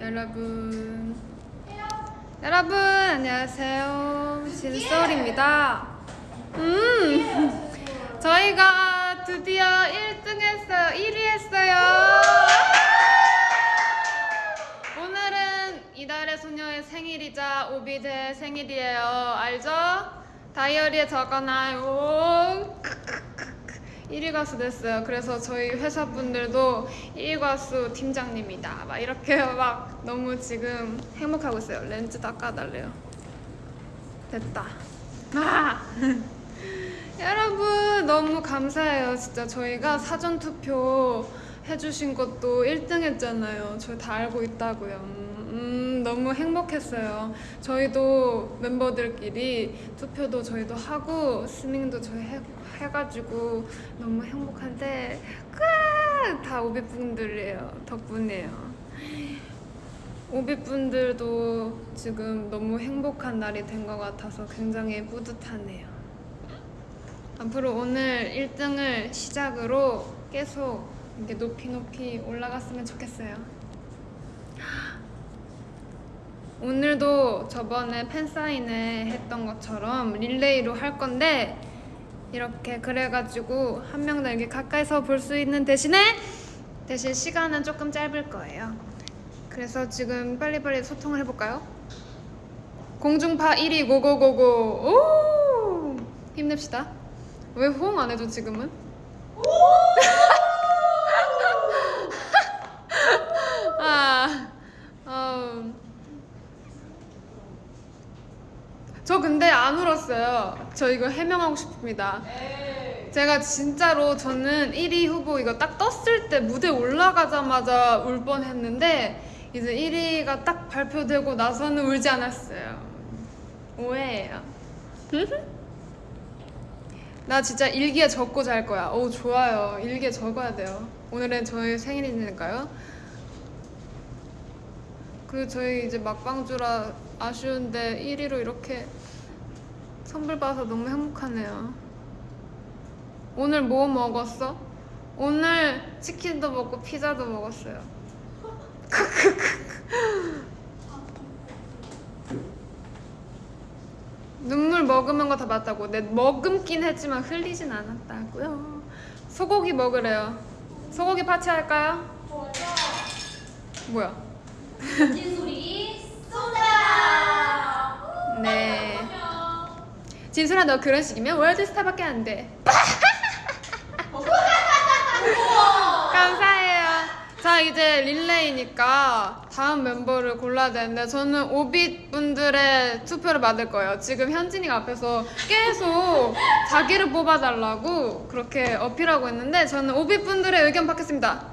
여러분. 여러분 안녕하세요. 진솔입니다. 음 저희가 드디어 1등 했어요. 1위 했어요. 오늘은 이달의 소녀의 생일이자 오비드의 생일이에요. 알죠? 다이어리에 적어놔요 1위 가수 됐어요. 그래서 저희 회사 분들도 1위 가수 팀장님이다. 막 이렇게 막 너무 지금 행복하고 있어요. 렌즈 닦아달래요. 됐다. 아! 여러분 너무 감사해요. 진짜 저희가 사전 투표 해주신 것도 1등 했잖아요. 저희 다 알고 있다고요. 음, 너무 행복했어요. 저희도 멤버들끼리 투표도 저희도 하고 스밍도 저희 해, 해가지고 너무 행복한데! 다 오비분들이에요. 덕분이에요. 오비분들도 지금 너무 행복한 날이 된 것 같아서 굉장히 뿌듯하네요. 앞으로 오늘 1등을 시작으로 계속 이렇게 높이 높이 올라갔으면 좋겠어요. 오늘도 저번에 팬사인회 했던 것처럼 릴레이로 할 건데 이렇게 그래가지고 한 명 더 이렇게 가까이서 볼 수 있는 대신에 대신 시간은 조금 짧을 거예요. 그래서 지금 빨리빨리 소통을 해볼까요? 공중파 1위 고고고고 오 힘냅시다. 왜 호응 안 해줘 지금은? 아, 어. 저 근데 안 울었어요. 저 이거 해명하고 싶습니다. 제가 진짜로 저는 1위 후보 이거 딱 떴을 때 무대 올라가자마자 울 뻔했는데 이제 1위가 딱 발표되고 나서는 울지 않았어요. 오해예요. 나 진짜 일기에 적고 잘 거야. 오 좋아요. 일기에 적어야 돼요. 오늘은 저희 생일이니까요. 그 저희 이제 막방주라 아쉬운데 1위로 이렇게 선물 받아서 너무 행복하네요. 오늘 뭐 먹었어? 오늘 치킨도 먹고 피자도 먹었어요. 눈물 머금은 거 다 맞다고. 내 머금긴 했지만 흘리진 않았다고요. 소고기 먹으래요. 소고기 파티 할까요? 뭐야? 진소리 쏜다. 네. 진솔아 너 그런 식이면 월드스타밖에 안 돼. 감사해요. 자 이제 릴레이니까 다음 멤버를 골라야 되는데 저는 오빛 분들의 투표를 받을 거예요. 지금 현진이가 앞에서 계속 자기를 뽑아달라고 그렇게 어필하고 있는데 저는 오빛 분들의 의견 받겠습니다.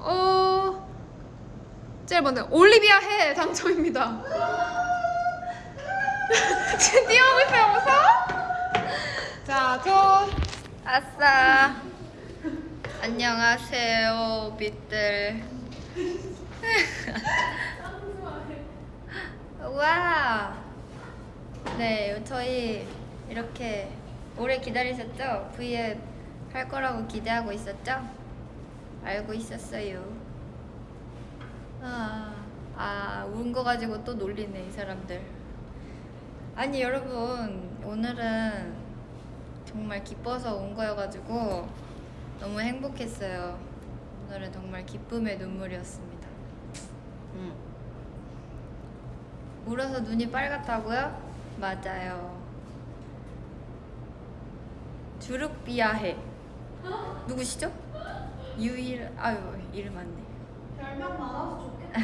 어 제일 먼저 올리비아 해 당첨입니다. 지금 뛰어오고 있어요, 무서워? 자, 저 아싸. 안녕하세요, 빛들. 와. 네, 저희 이렇게 오래 기다리셨죠? V앱 할 거라고 기대하고 있었죠? 알고 있었어요. 아, 아, 운거 가지고 또 놀리네, 이 사람들. 아니, 여러분, 오늘은 정말 기뻐서 온 거여가지고 너무 행복했어요. 오늘은 정말 기쁨의 눈물이었습니다. 음. 울어서 눈이 빨갛다고요? 맞아요. 주룩비아해. 누구시죠? 유일 아유 이름 맞네. 별명 많아서 좋겠다.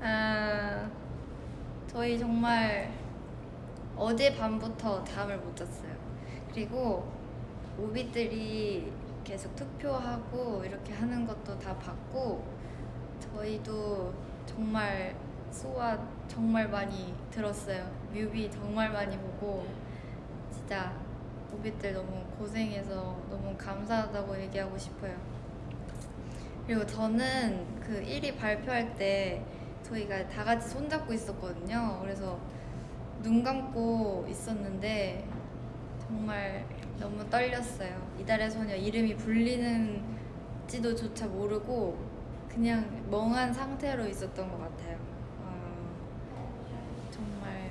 아, 저희 정말 어제 밤부터 잠을 못 잤어요. 그리고 오비들이 계속 투표하고 이렇게 하는 것도 다 봤고 저희도 정말 소화 정말 많이 들었어요. 뮤비 정말 많이 보고 진짜 오비들 너무 고생해서 너무 감사하다고 얘기하고 싶어요. 그리고 저는 그 1위 발표할 때 저희가 다 같이 손잡고 있었거든요. 그래서 눈 감고 있었는데 정말 너무 떨렸어요. 이달의 소녀 이름이 불리는지도 조차 모르고 그냥 멍한 상태로 있었던 것 같아요. 아, 정말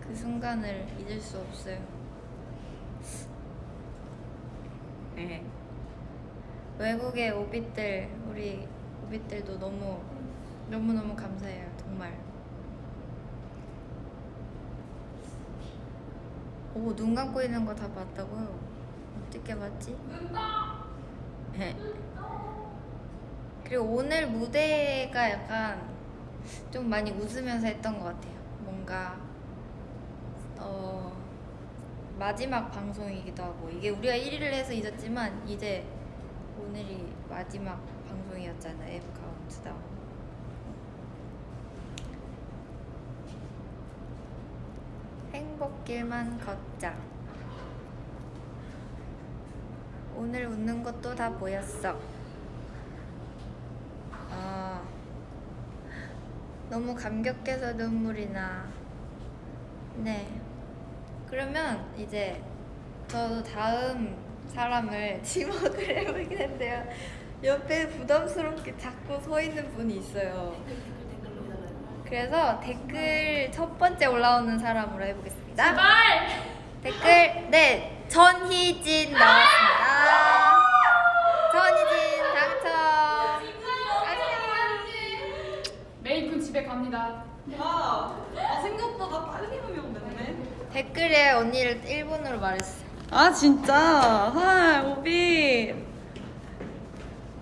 그 순간을 잊을 수 없어요. 네. 외국의 오빛들 우리 오빛들도 너무 너무 너무 감사해요 정말. 오 눈 감고 있는 거 다 봤다고요? 어떻게 봤지? 네. 그리고 오늘 무대가 약간 좀 많이 웃으면서 했던 것 같아요. 뭔가 어 마지막 방송이기도 하고 이게 우리가 1위를 해서 잊었지만 이제 오늘이 마지막 방송이었잖아요. F 카운트다운. 행복길만 걷자. 오늘 웃는 것도 다 보였어. 아, 너무 감격해서 눈물이 나. 네. 그러면 이제 저도 다음 사람을 지목을 해보겠는데요. 옆에 부담스럽게 자꾸 서 있는 분이 있어요. 그래서 댓글 첫 번째 올라오는 사람으로 해보겠습니다. 제발! 댓글 네 전희진 나왔습니다. 전희진 당첨. 메이쿤 집에 갑니다. 아, 아 생각보다 빨리 오면 댓글에 언니를 일본어로 말했어요. 아 진짜? Hi 오빛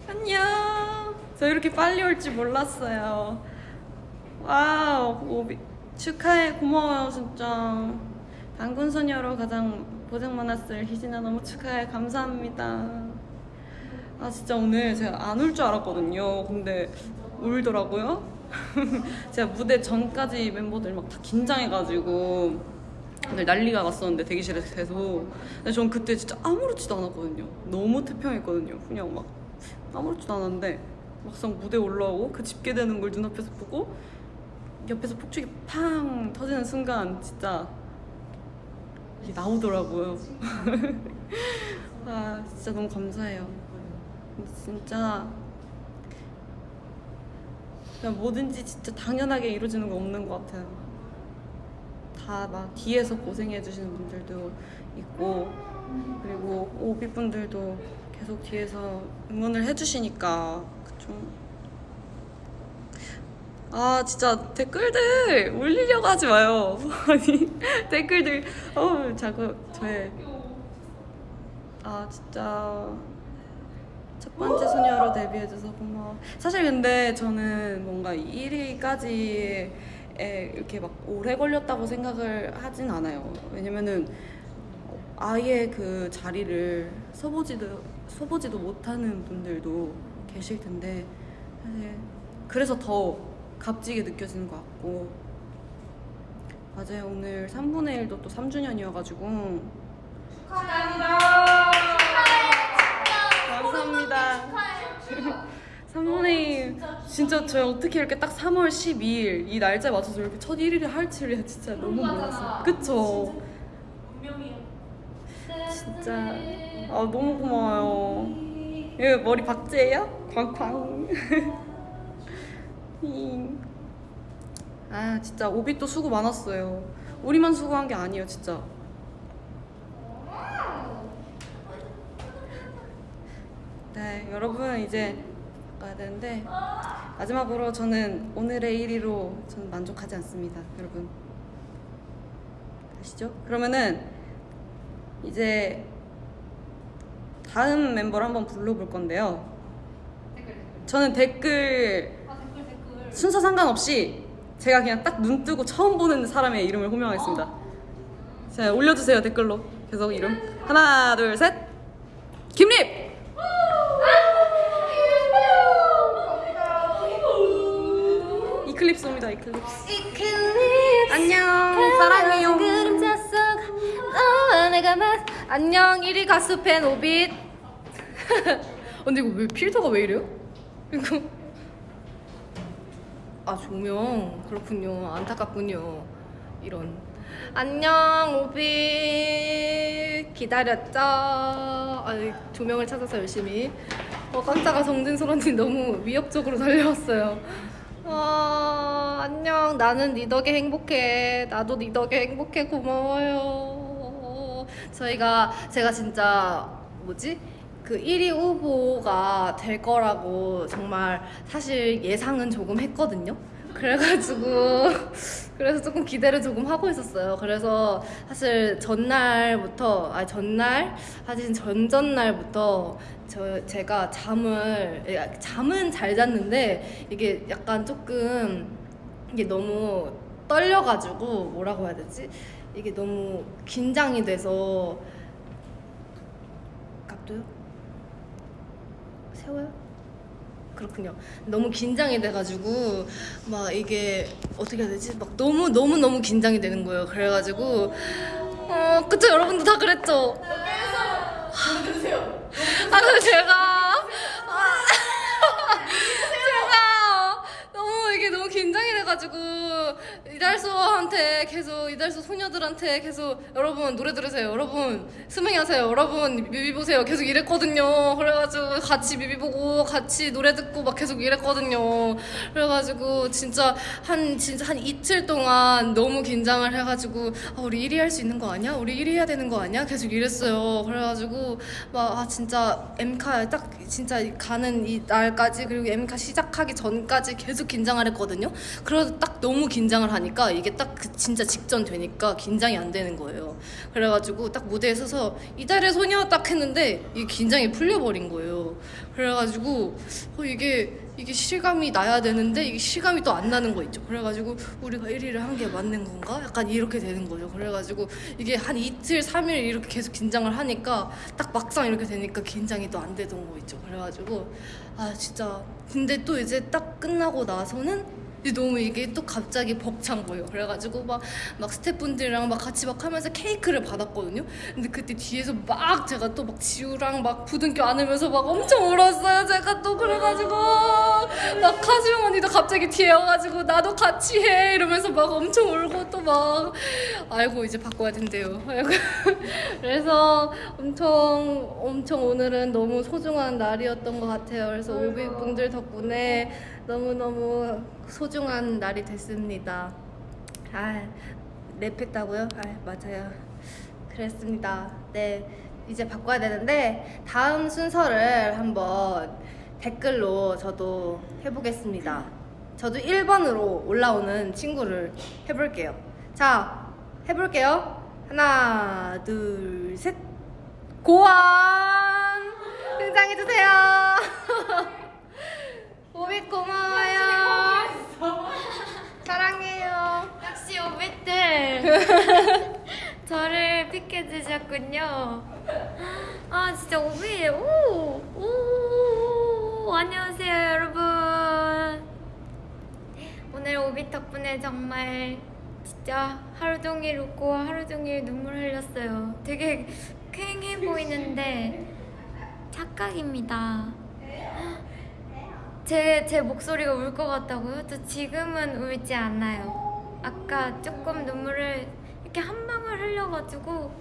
안녕 저 이렇게 빨리 올 줄 몰랐어요 와우 오비 축하해 고마워요 진짜. 당근소녀로 가장 고생 많았을 희진아 너무 축하해 감사합니다. 아 진짜 오늘 제가 안올줄 알았거든요. 근데 울더라고요. 제가 무대 전까지 멤버들 막 다 긴장해가지고 오늘 난리가 났었는데 대기실에서 계속. 근데 전 그때 진짜 아무렇지도 않았거든요. 너무 태평했거든요. 그냥 막 아무렇지도 않았는데 막상 무대 올라오고 그 집계되는 걸 눈앞에서 보고 옆에서 폭죽이 팡 터지는 순간 진짜 이게 나오더라고요. 아 진짜 너무 감사해요. 진짜 그냥 뭐든지 진짜 당연하게 이루어지는 거 없는 것 같아요. 다 막 뒤에서 고생해 주시는 분들도 있고 그리고 오비 분들도 계속 뒤에서 응원을 해주시니까 그쵸 아 진짜 댓글들 올리려고 하지 마요 아니 댓글들 어우 자꾸 저의 아 진짜 첫 번째 소녀로 데뷔해줘서 고마워. 사실 근데 저는 뭔가 1위까지 에 이렇게 막 오래 걸렸다고 생각을 하진 않아요. 왜냐면은 아예 그 자리를 서보지도 서보지도 못하는 분들도 계실 텐데 사실 그래서 더 값지게 느껴지는 것 같고 맞아요 오늘 3분의 1도 또 3주년이어가지고 감사합니다. 3분의 1 진짜 저희 어떻게 이렇게 딱 3월 12일 이 날짜에 맞춰서 이렇게 첫 1위를 할 줄이야 진짜 너무 몰랐어요. 그쵸? 진짜 아 너무 고마워요. 이거 머리 박제예요? 쾅쾅. 잉. 아 진짜 오빛도 수고 많았어요. 우리만 수고한 게 아니에요 진짜. 네, 여러분 이제 가야 되는데 마지막으로 저는 오늘의 1위로 저는 만족하지 않습니다, 여러분. 아시죠? 그러면은 이제 다음 멤버를 한번 불러볼 건데요. 저는 댓글 순서 상관없이 제가 그냥 딱 눈 뜨고 처음 보는 사람의 이름을 호명하겠습니다. 자, 올려주세요 댓글로. 계속 이름. 하나 둘 셋. 김립. 이클립스입니다 이클립스. 안녕 사랑해요. 그림자 속 너와 내가 맞 안녕 1위 가수 팬 오빛 근데 이거 왜 필터가 왜 이래요? 이거 아 조명. 그렇군요. 안타깝군요. 이런. 안녕 오비. 기다렸죠? 아니 조명을 찾아서 열심히. 어 깜짝아 정진솔 언니 너무 위협적으로 달려왔어요. 아 안녕. 나는 니 덕에 행복해. 나도 니 덕에 행복해. 고마워요. 저희가 제가 진짜 뭐지? 그 1위 후보가 될 거라고 정말 사실 예상은 조금 했거든요. 그래가지고 그래서 조금 기대를 조금 하고 있었어요. 그래서 사실 전날부터 아 전날 사실 전전날부터 저 제가 잠을 예, 잠은 잘 잤는데 이게 약간 조금 이게 너무 떨려가지고 뭐라고 해야 되지? 이게 너무 긴장이 돼서 값도요? 세워요? 그렇군요. 너무 긴장이 돼가지고 막 이게 어떻게 해야 되지? 막 너무 너무 너무 긴장이 되는 거예요. 그래가지고 어 그쵸 여러분도 다 그랬죠. 아 근데 제가 아, 제가 너무 이게 너무 긴장이 돼가지고 이달소한테 계속 이달소 소녀들한테 계속 여러분 노래 들으세요. 여러분 스밍 하세요. 여러분 뮤비 보세요. 계속 이랬거든요. 그래가지고 같이 뮤비 보고 같이 노래 듣고 막 계속 이랬거든요. 그래가지고 진짜 한 진짜 한 이틀 동안 너무 긴장을 해가지고 아, 우리 1위 할 수 있는 거 아니야? 우리 1위 해야 되는 거 아니야? 계속 이랬어요. 그래가지고 막 아, 진짜 엠카 딱 진짜 가는 이 날까지 그리고 엠카 시작하기 전까지 계속 긴장을 했 거든요. 그래서 딱 너무 긴장을 하니까 이게 딱 그 진짜 직전 되니까 긴장이 안 되는 거예요. 그래가지고 딱 무대에 서서 이달의 소녀 딱 했는데 이게 긴장이 풀려버린 거예요. 그래가지고 어, 이게 이게 실감이 나야 되는데 이게 실감이 또 안 나는 거 있죠. 그래가지고 우리가 1위를 한 게 맞는 건가? 약간 이렇게 되는 거죠. 그래가지고 이게 한 이틀, 3일 이렇게 계속 긴장을 하니까 딱 막상 이렇게 되니까 긴장이 또 안 되던 거 있죠. 그래가지고 아 진짜 근데 또 이제 딱 끝나고 나서는 너무 이게 또 갑자기 벅찬 거예요. 그래가지고 막, 막 스태프분들이랑 막 같이 막 하면서 케이크를 받았거든요. 근데 그때 뒤에서 막 제가 또 막 지우랑 막 부둥켜 안으면서 막 엄청 울었어요. 제가 또 그래가지고 막 카지영 언니도 갑자기 뒤에 와가지고 나도 같이 해 이러면서 막 엄청 울고 또 막 아이고 이제 바꿔야 된대요. 아이고. 그래서 엄청 엄청 오늘은 너무 소중한 날이었던 것 같아요. 그래서 오비분들 덕분에 너무너무 소중 한 날이 됐습니다. 아, 랩했다고요? 아, 맞아요. 그랬습니다. 네, 이제 바꿔야 되는데 다음 순서를 한번 댓글로 저도 해보겠습니다. 저도 1번으로 올라오는 친구를 해볼게요. 자, 해볼게요. 하나, 둘, 셋. 고원! 등장해주세요. 오빛 고마워요. 사랑해요. 역시 오빛들 저를 픽해 주셨군요. 아 진짜 오빛 오, 오 안녕하세요 여러분. 오늘 오빛 덕분에 정말 진짜 하루 종일 웃고 하루 종일 눈물 흘렸어요. 되게 쾌해 보이는데 착각입니다. 제, 제 목소리가 울 것 같다고요? 저 지금은 울지 않아요. 아까 조금 눈물을 이렇게 한 방울 흘려가지고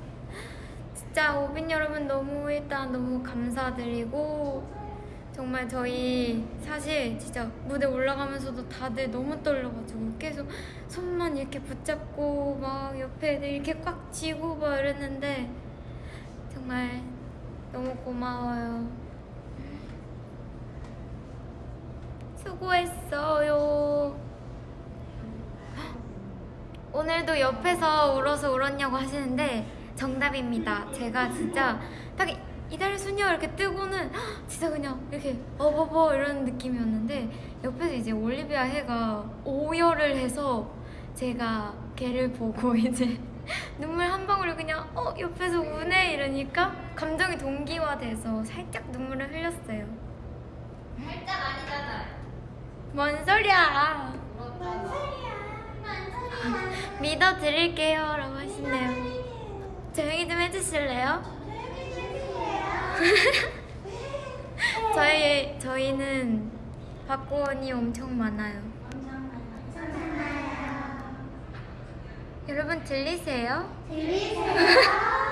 진짜 오빈 여러분 너무 일단 너무 감사드리고 정말 저희 사실 진짜 무대 올라가면서도 다들 너무 떨려가지고 계속 손만 이렇게 붙잡고 막 옆에 이렇게 꽉 쥐고 막 이랬는데 정말 너무 고마워요. 수고했어요. 오늘도 옆에서 울어서 울었냐고 하시는데 정답입니다. 제가 진짜 딱 이달 수녀 이렇게 뜨고는 진짜 그냥 이렇게 어버버 이런 느낌이었는데 옆에서 이제 올리비아 해가 오열을 해서 제가 걔를 보고 이제 눈물 한 방울을 그냥 어 옆에서 우네 이러니까 감정이 동기화돼서 살짝 눈물을 흘렸어요. 살짝 아니잖아. 뭔 소리야? 믿어 드릴게요 라고 하시네요 조용히 좀 해주실래요? 저희, 저희는 박고원이 엄청 많아요 여러분 들리세요? 짜증나.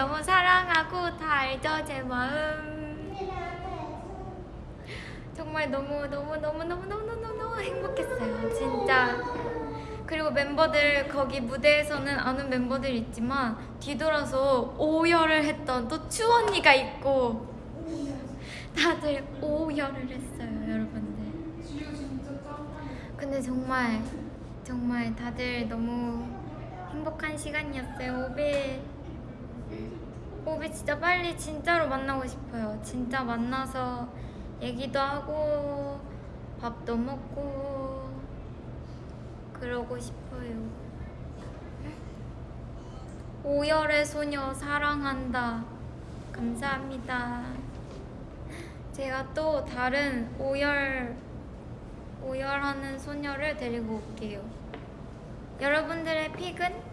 너무 사랑하고 다 알죠, 제 마음. 정말 너무 너무 너무 너무 너무 너무 너무 행복했어요, 진짜. 그리고 멤버들 거기 무대에서는 아는 멤버들 있지만 뒤돌아서 오열을 했던 또 추 언니가 있고 다들 오열을 했어요, 여러분들. 근데 정말 정말 다들 너무 행복한 시간이었어요. 오비 오비 진짜 빨리 진짜로 만나고 싶어요. 진짜 만나서 얘기도 하고 밥도 먹고 그러고 싶어요. 오열의 소녀 사랑한다. 감사합니다. 제가 또 다른 오열 오열하는 소녀를 데리고 올게요. 여러분들의 픽은?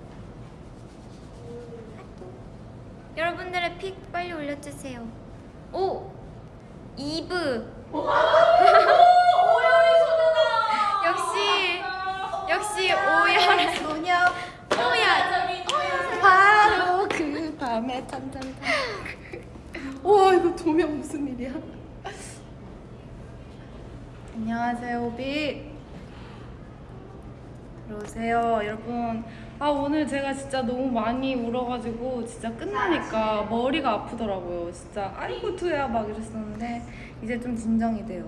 여러분들의 픽 빨리 올려주세요. 오! 이브! 역시 역시 오열의 소녀 오열 바로 그 밤에 탄탄탄. 와 이거 조명 무슨 일이야? 안녕하세요 오 비. 들어오세요 여러분. 아 오늘 제가 진짜 너무 많이 울어가지고 진짜 끝나니까 머리가 아프더라고요. 진짜 아이고 투야 막 이랬었는데 이제 좀 진정이 돼요.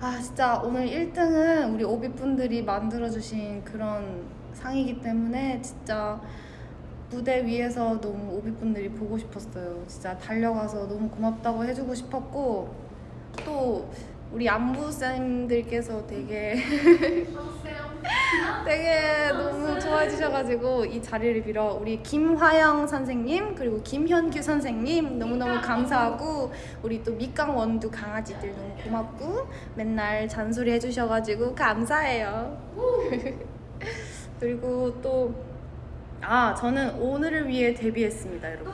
아 진짜 오늘 1등은 우리 오비 분들이 만들어주신 그런 상이기 때문에 진짜 무대 위에서 너무 오비 분들이 보고 싶었어요. 진짜 달려가서 너무 고맙다고 해주고 싶었고 또 우리 안부 쌤들께서 되게 되게 너무 좋아해 주셔가지고 이 자리를 빌어 우리 김화영 선생님 그리고 김현규 선생님 너무너무 감사하고 우리 또 밑강 원두 강아지들 너무 고맙고 맨날 잔소리 해주셔가지고 감사해요. 그리고 또 아 저는 오늘을 위해 데뷔했습니다 여러분.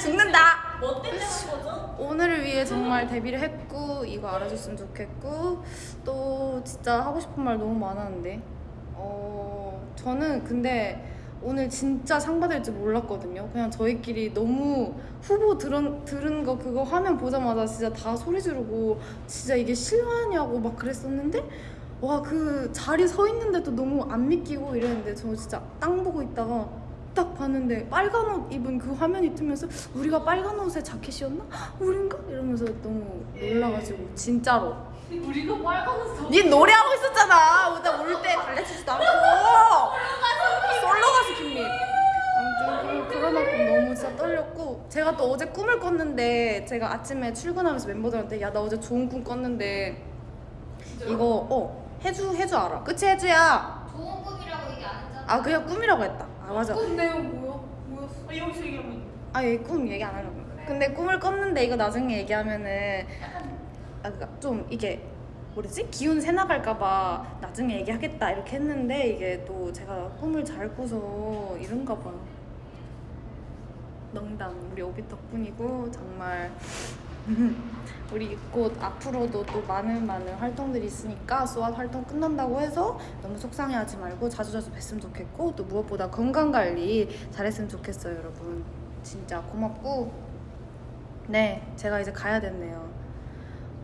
죽는다 뭐 때문에 한 거죠? 오늘을 위해 정말 데뷔를 했고 이거 알아줬으면 좋겠고 또 진짜 하고 싶은 말 너무 많았는데 어 저는 근데 오늘 진짜 상 받을 줄 몰랐거든요 그냥 저희끼리 너무 후보 들은, 들은 거 그거 화면 보자마자 진짜 다 소리 지르고 진짜 이게 실화냐고 막 그랬었는데 와 그 자리 서 있는데도 너무 안 믿기고 이랬는데 저 진짜 땅 보고 있다가 딱 봤는데 빨간 옷 입은 그 화면이 뜨면서 우리가 빨간 옷에 자켓이었나? 우린가? 이러면서 너무 놀라가지고 진짜로. 우리가 빨간색 니 노래하고 있었잖아. 나올때 달래치지도 않고. 솔로 가수 김민. 아무튼 그- 그런 만큼 너무 진짜 떨렸고 제가 또 어제 꿈을 꿨는데 제가 아침에 출근하면서 멤버들한테 야 나 어제 좋은 꿈 꿨는데 이거 어 해주 해주 알아 그치 해주야. 좋은 꿈이라고 얘기 안 했잖아. 아 그냥 꿈이라고 했다 아 맞아 꿈 내용 뭐야? 뭐였어? 아, 여기서 얘기하면 아, 얘꿈 얘기 안 하려고. 근데 꿈을 꿨는데 이거 나중에 얘기하면은 아, 그니까 좀 이게 뭐지? 기운 새 나갈까봐 나중에 얘기하겠다 이렇게 했는데 이게 또 제가 꿈을 잘 꾸서 이런가 봐. 농담 우리 오비 덕분이고 정말 우리 곧 앞으로도 또 많은 많은 활동들이 있으니까 수학 활동 끝난다고 해서 너무 속상해하지 말고 자주자주 뵀으면 좋겠고 또 무엇보다 건강 관리 잘했으면 좋겠어요 여러분. 진짜 고맙고. 네 제가 이제 가야 됐네요.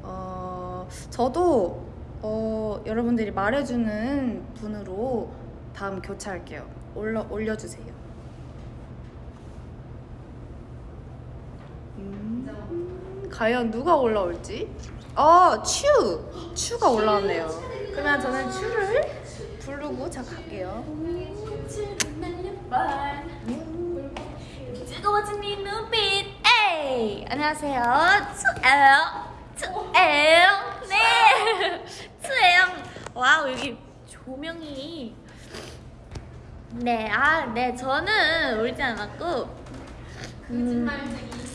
어 저도 어 여러분들이 말해주는 분으로 다음 교체할게요. 올려 올려주세요. 음, 과연 누가 올라올지? 어, 추! 추가 올라왔네요. 그러면 저는 추를 부르고 자 갈게요. 뜨거워진 네 눈빛. 에이! 안녕하세요. 추예요 추예요 네. 츄예요 wow 여기 조명이. 네 아 네 저는 울지 않았고. 거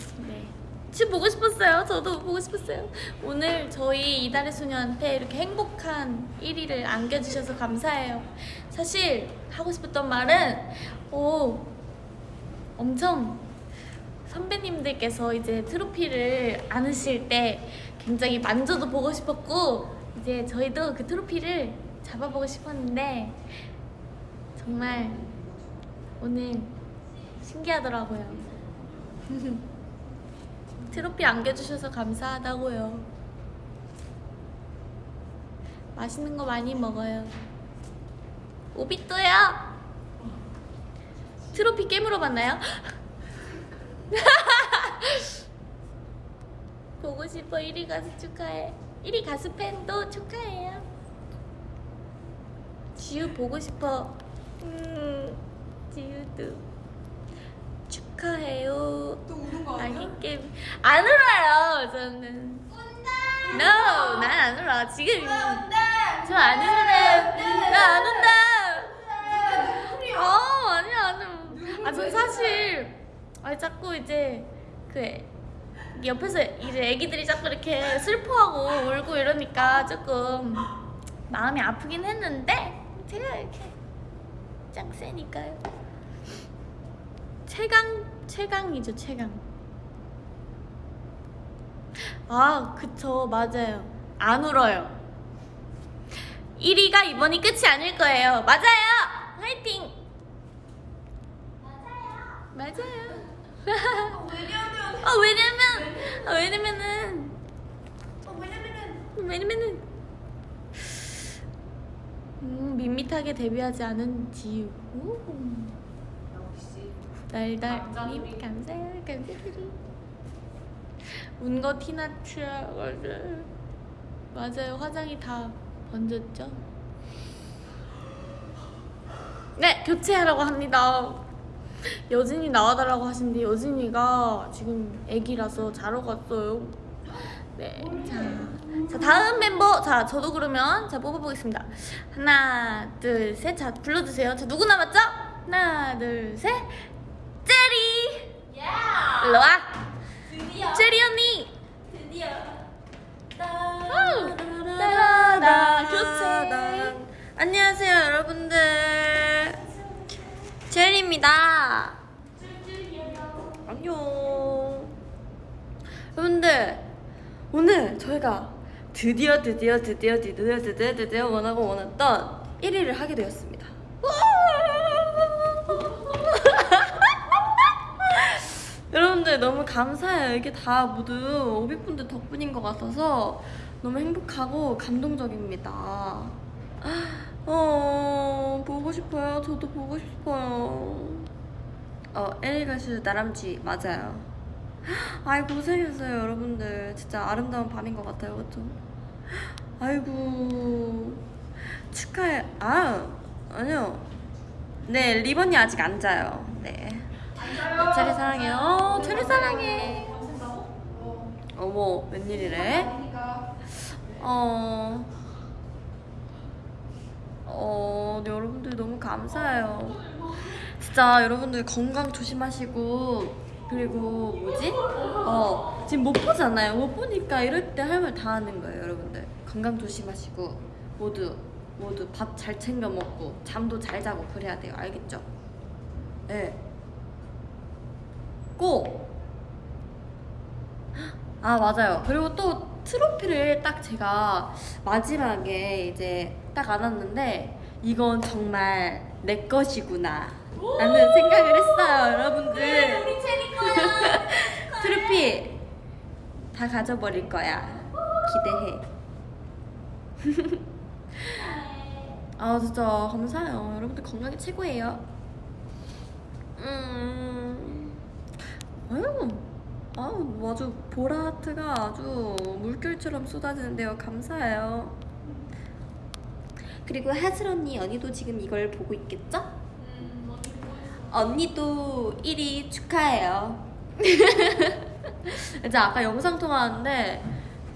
춤 보고 싶었어요. 저도 보고 싶었어요. 오늘 저희 이달의 소녀한테 이렇게 행복한 1위를 안겨주셔서 감사해요. 사실 하고 싶었던 말은 오 엄청 선배님들께서 이제 트로피를 안으실 때 굉장히 만져도 보고 싶었고 이제 저희도 그 트로피를 잡아보고 싶었는데 정말 오늘 신기하더라고요. 트로피 안겨주셔서 감사하다고요. 맛있는 거 많이 먹어요. 오비또요. 트로피 깨물어 봤나요? 보고 싶어 1위 가수 축하해. 1위 가수 팬도 축하해요. 지우 보고 싶어. 음, 지우도 축하해요. 또 우는 거 아니야? 아기 게임 안 울어요. 저는. No, 난 안 울어. 지금 저안 울어요. 나안 운다. 어, 아니야, 아니야. 아, 전 사실 아 자꾸 이제 그 옆에서 이제 애기들이 자꾸 이렇게 슬퍼하고 울고 이러니까 조금 마음이 아프긴 했는데 제가 이렇게 짱 세니까요. 최강 최강이죠, 최강. 아, 그쵸, 맞아요. 안 울어요. 1위가 이번이 끝이 아닐 거예요. 맞아요! 화이팅! 맞아요. 맞아요. 왜냐면 어, 왜냐면, 어, 왜냐면은, 어, 왜냐면은, 음, 밋밋하게 데뷔하지 않은 지우. 오. 달달님 감사해요. 감사드리 운거 티나트라거를 맞아요. 화장이 다 번졌죠? 네 교체하라고 합니다. 여진이 나와달라고 하신데 여진이가 지금 애기라서 자러 갔어요. 네 자 자, 다음 멤버. 자 저도 그러면 자 뽑아보겠습니다. 하나 둘셋자 불러주세요. 자 누구 남았죠? 하나 둘셋 일로 와. 드디어. 제리 언니. 드디어. 따라다 교체 안녕하세요 여러분들. 제리입니다. 안녕. 여러분들 오늘 저희가 드디어 드디어 드디어 드디어 드디어 드디어 원하고 원했던 1위를 하게 되었습니다 여러분들 너무 감사해요. 이게 다 모두 오비분들 덕분인 것 같아서 너무 행복하고 감동적입니다. 어, 보고 싶어요. 저도 보고 싶어요. 어, 에리가슈 나람쥐 맞아요. 아이 고생했어요, 여러분들. 진짜 아름다운 밤인 것 같아요, 그렇죠? 아이고 축하해. 아 아니요. 네 리본이 아직 안 자요. 네. 체리 사랑해요. 어, 체리 사랑해. 어머, 웬일이래? 어, 어, 네, 여러분들 너무 감사해요. 진짜 여러분들 건강 조심하시고, 그리고 뭐지? 어, 지금 못 보잖아요. 못 보니까 이럴 때 할 말 다 하는 거예요, 여러분들. 건강 조심하시고, 모두, 모두 밥 잘 챙겨 먹고, 잠도 잘 자고 그래야 돼요. 알겠죠? 네. 꼭! 아, 맞아요. 그리고 또 트로피를 딱 제가 마지막에 이제 딱 안았는데, 이건 정말 내 것이구나. 라는 생각을 했어요, 여러분들. 우리 체리 거야 트로피 다 가져버릴 거야. 기대해. 아 진짜 감사해요. 여러분들 건강이 최고예요. 음, 아유, 아유 아주 보라 하트가 아주 물결처럼 쏟아지는데요. 감사해요. 그리고 하슬 언니, 언니도 지금 이걸 보고 있겠죠? 언니도 1위 축하해요. 진짜 아까 영상 통화하는데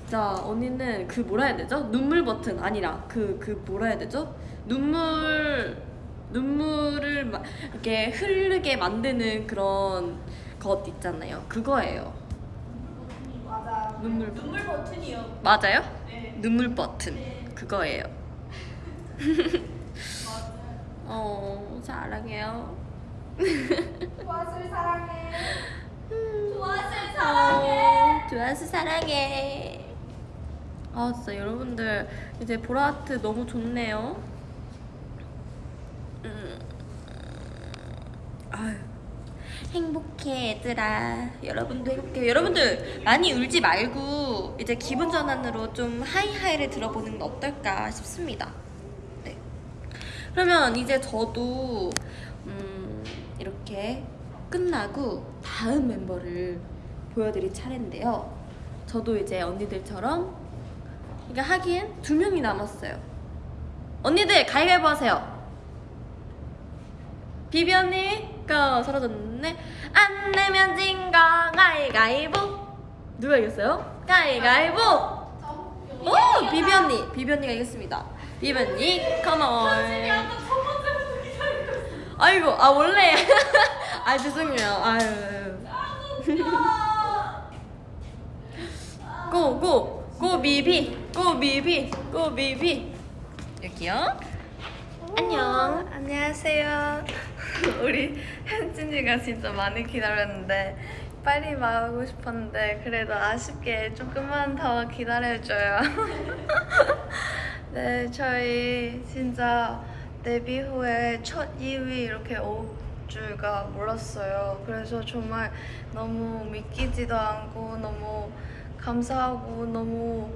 진짜 언니는 그 뭐라 해야 되죠? 눈물 버튼 아니라 그그 뭐라 해야 되죠? 눈물 눈물을 막 이렇게 흐르게 만드는 그런 것 있잖아요. 그거예요. 맞아 눈물 눈물 버튼이요 맞아요? 네 눈물 버튼 그거예요. 어, 사랑해요. 좋았을 사랑해. 좋았을 사랑해. 어, 좋아서 사랑해. 아 진짜 여러분들 이제 보라트 너무 좋네요. 음. 아유. 행복해 얘들아. 여러분도 행복해. 여러분들 많이 울지 말고 이제 기분 전환으로 좀 하이하이를 들어보는 건 어떨까 싶습니다. 네. 그러면 이제 저도 음, 이렇게 끝나고 다음 멤버를 보여드릴 차례인데요. 저도 이제 언니들처럼 이게 하기엔 두 명이 남았어요. 언니들 가위바위보 하세요. 비비 언니 거 사라졌네. 안 내면 진거 가위가위보 누가 이겼어요? 가위가위보 오 비비 언니. 비비 언니가 이겼습니다. 비비 언니 컴온 아이고 아 원래. 아 죄송해요. 아유. 고고 고 비비. 고 비비. 고 비비. 여기요. 안녕. 안녕하세요. 우리 현진이가 진짜 많이 기다렸는데 빨리 말하고 싶었는데 그래도 아쉽게 조금만 더 기다려줘요. 네, 저희 진짜 데뷔 후에 첫 2위 이렇게 올 줄가 몰랐어요. 그래서 정말 너무 믿기지도 않고 너무 감사하고 너무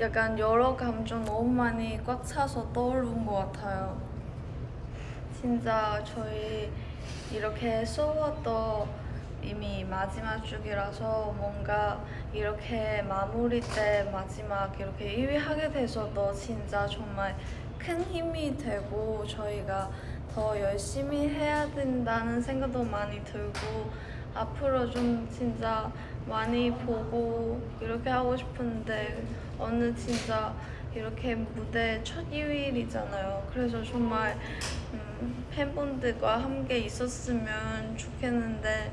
약간 여러 감정 너무 많이 꽉 차서 떠오른 것 같아요. 진짜 저희 이렇게 소워도 이미 마지막 주기라서 뭔가 이렇게 마무리 때 마지막 이렇게 1위 하게 돼서도 진짜 정말 큰 힘이 되고 저희가 더 열심히 해야 된다는 생각도 많이 들고 앞으로 좀 진짜 많이 보고 이렇게 하고 싶은데 오늘 진짜 이렇게 무대 첫 2일이잖아요. 그래서 정말 음, 팬분들과 함께 있었으면 좋겠는데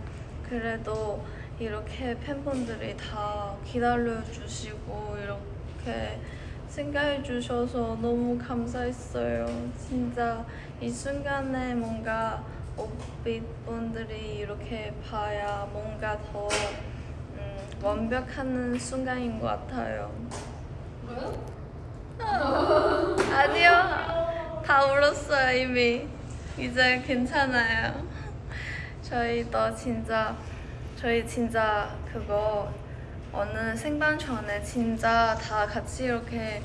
그래도 이렇게 팬분들이 다 기다려주시고 이렇게 생각해 주셔서 너무 감사했어요. 진짜 이 순간에 뭔가 오빛 분들이 이렇게 봐야 뭔가 더 음, 완벽한 순간인 것 같아요. 아니요. 다 울었어요, 이미. 이제 괜찮아요. 저희도 진짜, 저희 진짜 그거 어느 생방 전에 진짜 다 같이 이렇게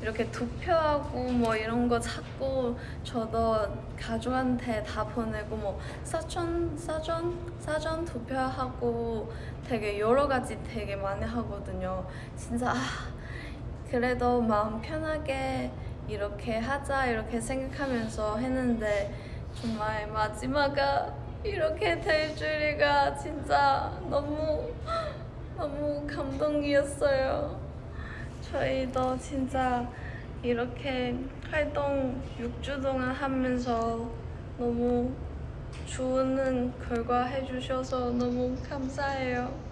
이렇게 투표하고 뭐 이런 거 찾고 저도 가족한테 다 보내고 뭐 사전 사전 사전 투표하고 되게 여러 가지 되게 많이 하거든요. 진짜 아, 그래도 마음 편하게 이렇게 하자 이렇게 생각하면서 했는데 정말 마지막에 이렇게 될 줄이가 진짜 너무 너무 감동이었어요. 저희도 진짜 이렇게 활동 6주 동안 하면서 너무 좋은 결과 해주셔서 너무 감사해요.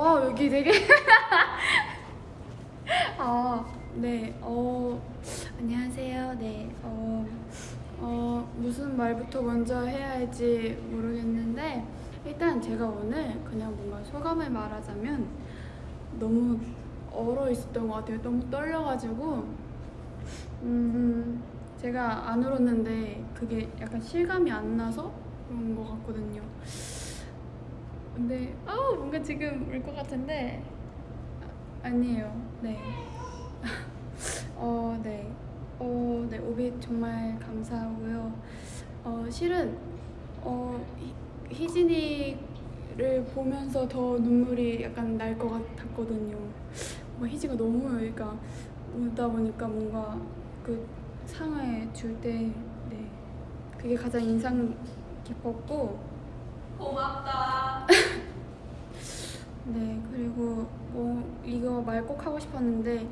와 여기 되게 아, 네, 어, 안녕하세요. 네, 어, 어, 무슨 말부터 먼저 해야 할지 모르겠는데 일단 제가 오늘 그냥 뭔가 소감을 말하자면 너무 얼어 있었던 것 같아요. 너무 떨려가지고 음, 제가 안 울었는데 그게 약간 실감이 안 나서 그런 것 같거든요. 근데 아 뭔가 지금 울 것 같은데 아, 아니에요. 네. 어, 네. 어, 네. 오빛 정말 감사하고요. 어, 실은 어, 희, 희진이를 보면서 더 눈물이 약간 날 것 같았거든요. 뭐 희지가 너무 그러니까 울다 보니까 뭔가 그 상을 줄때 네. 그게 가장 인상 깊었고 고맙다. 네, 그리고 뭐 이거 말 꼭 하고 싶었는데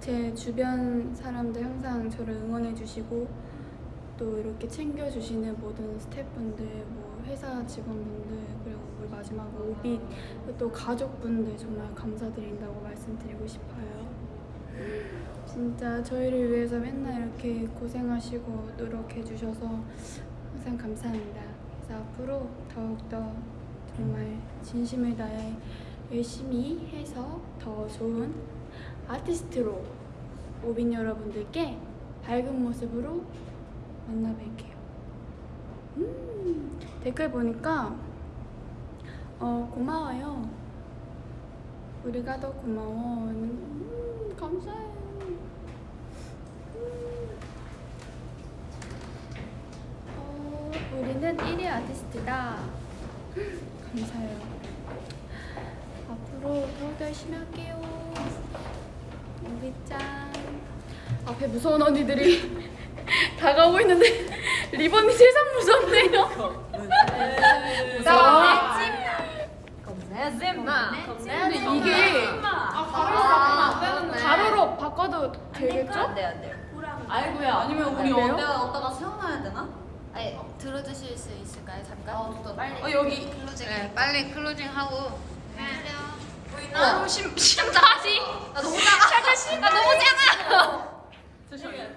제 주변 사람들 항상 저를 응원해 주시고 또 이렇게 챙겨 주시는 모든 스태프분들, 뭐 회사 직원분들 그리고 우리 마지막으로 오빛 또 가족분들 정말 감사드린다고 말씀드리고 싶어요. 진짜 저희를 위해서 맨날 이렇게 고생하시고 노력해 주셔서 항상 감사합니다. 그래서 앞으로 더욱더 정말 진심을 다해 열심히 해서 더 좋은 아티스트로 오빈 여러분들께 밝은 모습으로 만나 뵐게요. 음, 댓글 보니까 어, 고마워요. 우리가 더 고마워. 음, 감사해요. 어, 우리는 1위 아티스트다. 감사해요. 앞으로 더욱더 열심히 할게요. 우비짱. 앞에 무서운 언니들이 다가오고 있는데 리본이 세상 무섭네요. 근데 이게 가로로 바꿔도 되겠죠? 안돼 안돼. 아이고야. 아니면 우리 어디다 넣었다가 세워놔야 되나? 아니 들어주실 수 있을까요? 잠깐. 빨리. 어, 여기. 클로징. 네, 빨리 클로징 하고. 보이나? 심 심장하지? 나 너무 작아. 나 너무 작아. 조심해.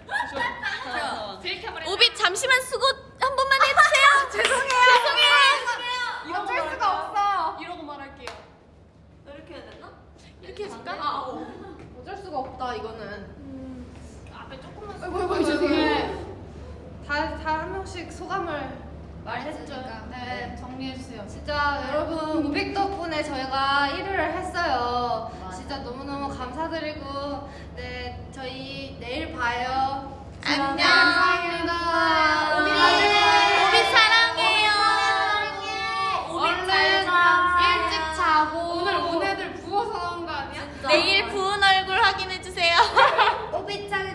오빛 잠시만 수고 한 번만 해주세요. 죄송해요. 죄송해요. 어쩔 수가 없어. 이러고 말할게요. 이렇게 해야 되나? 이렇게 해줄까? 아, 어. 어쩔 수가 없다 이거는. 음. 앞에 조금만. 아이고 아이고 죄송해요. 다 한 명씩 소감을 말했죠. 네, 네. 정리해주세요. 진짜 여러분 고백 덕분에 저희가 1위를 했어요. 맞아. 진짜 너무너무 감사드리고 네 저희 내일 봐요. 안녕. 감사합니다. 우리 우리 사랑해요. 얼른 일찍 자고 오늘 온 애들 부어서 온거 아니야? 내일 부은 얼굴 확인해주세요. 오비짱